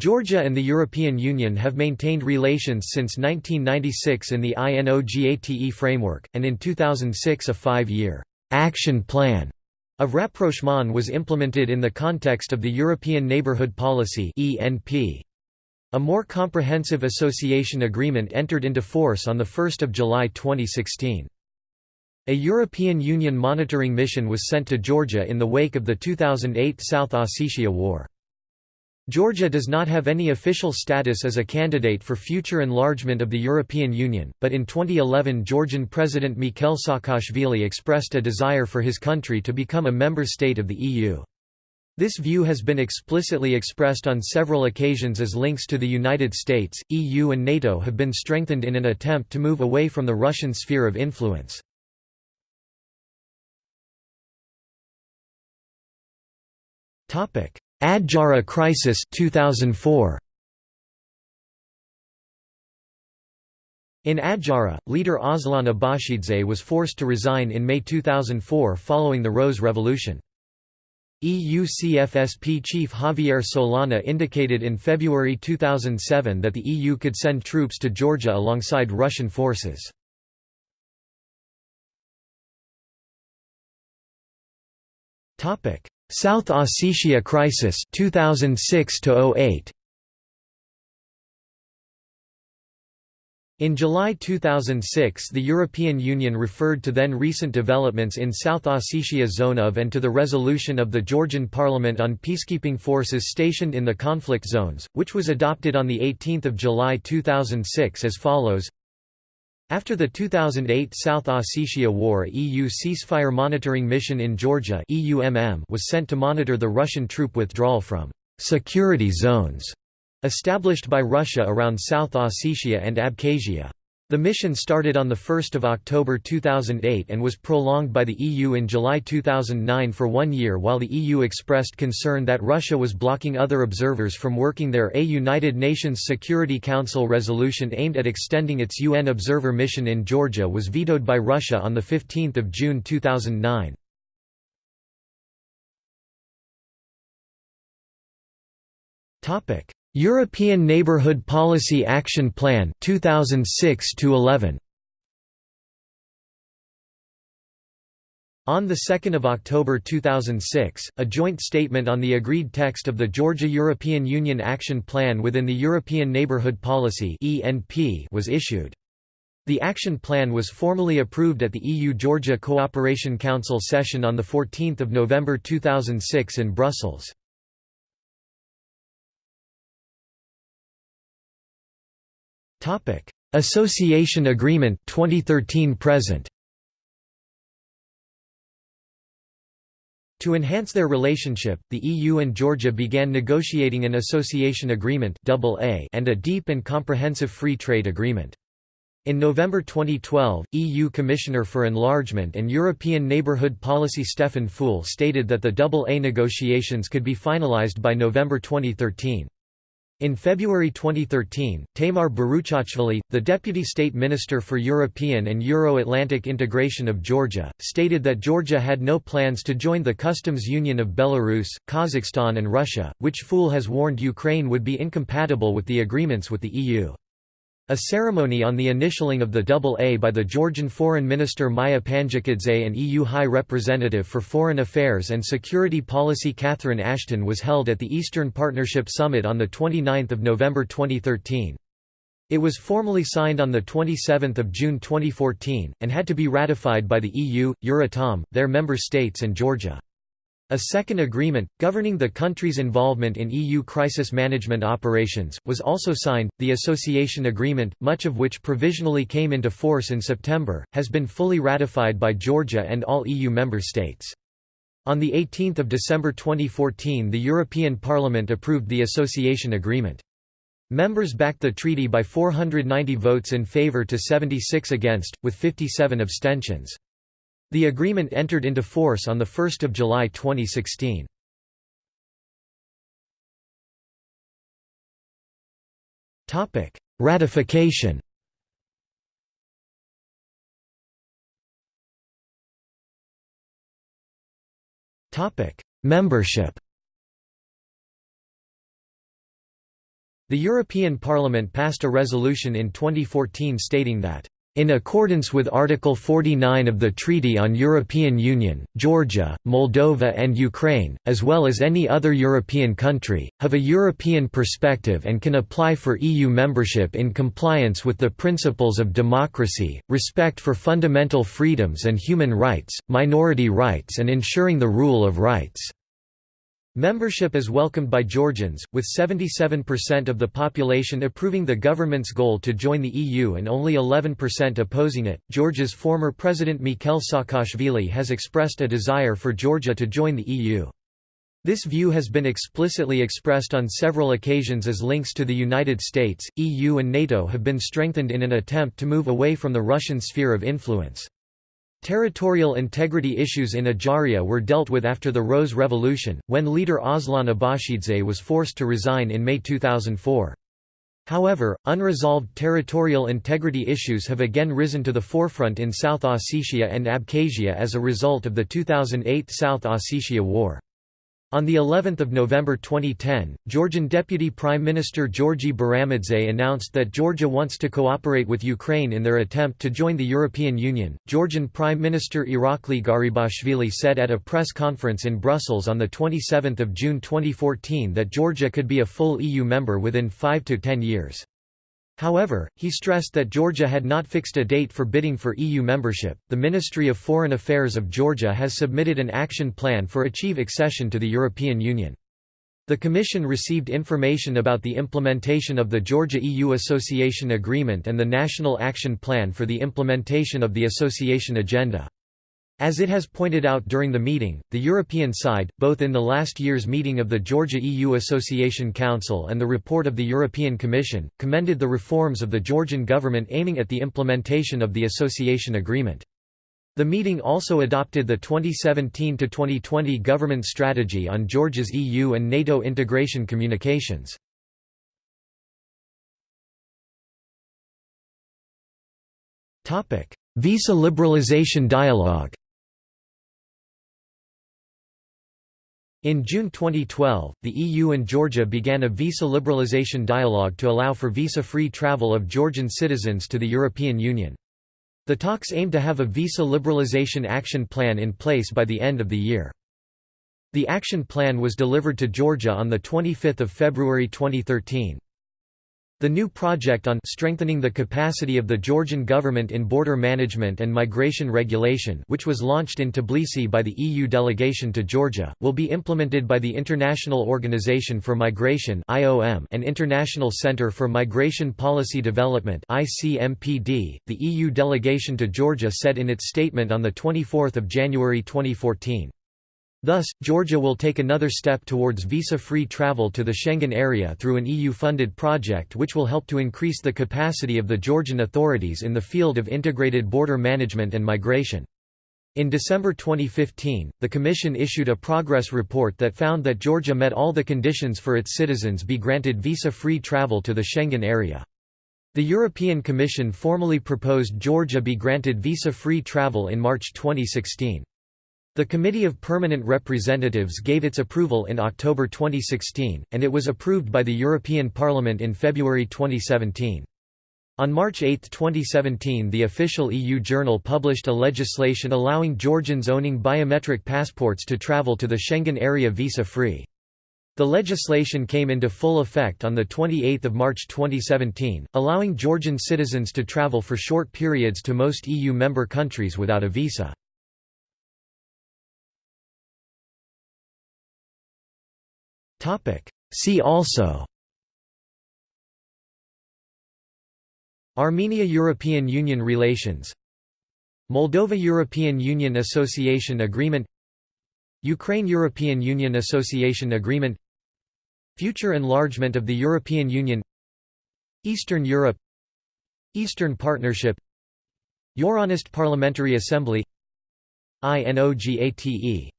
Georgia and the European Union have maintained relations since 1996 in the INOGATE framework, and in 2006 a five-year «action plan» of rapprochement was implemented in the context of the European Neighbourhood Policy A more comprehensive association agreement entered into force on 1 July 2016. A European Union monitoring mission was sent to Georgia in the wake of the 2008 South Ossetia War. Georgia does not have any official status as a candidate for future enlargement of the European Union, but in 2011 Georgian President Mikhail Saakashvili expressed a desire for his country to become a member state of the EU. This view has been explicitly expressed on several occasions as links to the United States, EU and NATO have been strengthened in an attempt to move away from the Russian sphere of influence. Adjara crisis 2004 In Adjara, leader Aslan Abashidze was forced to resign in May 2004 following the Rose Revolution. EU CFSP chief Javier Solana indicated in February 2007 that the EU could send troops to Georgia alongside Russian forces. South Ossetia crisis 2006 08 In July 2006 the European Union referred to then recent developments in South Ossetia zone of and to the resolution of the Georgian parliament on peacekeeping forces stationed in the conflict zones, which was adopted on 18 July 2006 as follows after the 2008 South Ossetia War EU ceasefire monitoring mission in Georgia was sent to monitor the Russian troop withdrawal from «security zones» established by Russia around South Ossetia and Abkhazia. The mission started on 1 October 2008 and was prolonged by the EU in July 2009 for one year while the EU expressed concern that Russia was blocking other observers from working there. A United Nations Security Council resolution aimed at extending its UN observer mission in Georgia was vetoed by Russia on 15 June 2009. European Neighbourhood Policy Action Plan 2006 11 On 2 October 2006, a joint statement on the agreed text of the Georgia European Union Action Plan within the European Neighbourhood Policy was issued. The action plan was formally approved at the EU-Georgia Cooperation Council session on 14 November 2006 in Brussels. Association Agreement 2013 present. To enhance their relationship, the EU and Georgia began negotiating an association agreement and a deep and comprehensive free trade agreement. In November 2012, EU Commissioner for Enlargement and European Neighbourhood Policy Stefan Füle stated that the AA negotiations could be finalised by November 2013. In February 2013, Tamar Beruchashvili, the Deputy State Minister for European and Euro-Atlantic Integration of Georgia, stated that Georgia had no plans to join the customs union of Belarus, Kazakhstan and Russia, which Füle has warned Ukraine would be incompatible with the agreements with the EU. A ceremony on the initialing of the AA by the Georgian Foreign Minister Maya Panjikidze and EU High Representative for Foreign Affairs and Security Policy Catherine Ashton was held at the Eastern Partnership Summit on 29 November 2013. It was formally signed on 27 June 2014, and had to be ratified by the EU, Euratom, their member states and Georgia. A second agreement, governing the country's involvement in EU crisis management operations, was also signed. The Association Agreement, much of which provisionally came into force in September, has been fully ratified by Georgia and all EU member states. On 18 December 2014 the European Parliament approved the Association Agreement. Members backed the treaty by 490 votes in favour to 76 against, with 57 abstentions. The agreement entered into force on 1 July 2016. Ratification Membership The European Parliament passed a resolution in 2014 stating that in accordance with Article 49 of the Treaty on European Union, Georgia, Moldova and Ukraine, as well as any other European country, have a European perspective and can apply for EU membership in compliance with the principles of democracy, respect for fundamental freedoms and human rights, minority rights and ensuring the rule of rights. Membership is welcomed by Georgians, with 77% of the population approving the government's goal to join the EU and only 11% opposing it. Georgia's former president Mikhail Saakashvili has expressed a desire for Georgia to join the EU. This view has been explicitly expressed on several occasions as links to the United States, EU and NATO have been strengthened in an attempt to move away from the Russian sphere of influence. Territorial integrity issues in Ajaria were dealt with after the Rose Revolution, when leader Aslan Abashidze was forced to resign in May 2004. However, unresolved territorial integrity issues have again risen to the forefront in South Ossetia and Abkhazia as a result of the 2008 South Ossetia War. On the 11th of November 2010, Georgian Deputy Prime Minister Georgi Baramidze announced that Georgia wants to cooperate with Ukraine in their attempt to join the European Union. Georgian Prime Minister Irakli Garibashvili said at a press conference in Brussels on the 27th of June 2014 that Georgia could be a full EU member within 5 to 10 years. However, he stressed that Georgia had not fixed a date for bidding for EU membership. The Ministry of Foreign Affairs of Georgia has submitted an action plan for achieve accession to the European Union. The Commission received information about the implementation of the Georgia-EU Association Agreement and the National Action Plan for the implementation of the Association Agenda. As it has pointed out during the meeting, the European side, both in the last year's meeting of the Georgia-EU Association Council and the report of the European Commission, commended the reforms of the Georgian government aiming at the implementation of the association agreement. The meeting also adopted the 2017–2020 government strategy on Georgia's EU and NATO integration communications. Visa liberalization dialogue In June 2012, the EU and Georgia began a visa liberalization dialogue to allow for visa-free travel of Georgian citizens to the European Union. The talks aim to have a visa liberalization action plan in place by the end of the year. The action plan was delivered to Georgia on 25 February 2013. The new project on strengthening the capacity of the Georgian government in border management and migration regulation which was launched in Tbilisi by the EU delegation to Georgia, will be implemented by the International Organization for Migration and International Center for Migration Policy Development the EU delegation to Georgia said in its statement on 24 January 2014. Thus, Georgia will take another step towards visa-free travel to the Schengen area through an EU-funded project which will help to increase the capacity of the Georgian authorities in the field of integrated border management and migration. In December 2015, the Commission issued a progress report that found that Georgia met all the conditions for its citizens be granted visa-free travel to the Schengen area. The European Commission formally proposed Georgia be granted visa-free travel in March 2016. The Committee of Permanent Representatives gave its approval in October 2016, and it was approved by the European Parliament in February 2017. On March 8, 2017 the official EU journal published a legislation allowing Georgians owning biometric passports to travel to the Schengen area visa-free. The legislation came into full effect on 28 March 2017, allowing Georgian citizens to travel for short periods to most EU member countries without a visa. See also. Armenia–European Union relations. Moldova–European Union Association Agreement. Ukraine–European Union Association Agreement. Future enlargement of the European Union. Eastern Europe. Eastern Partnership. Euronest Parliamentary Assembly. INOGATE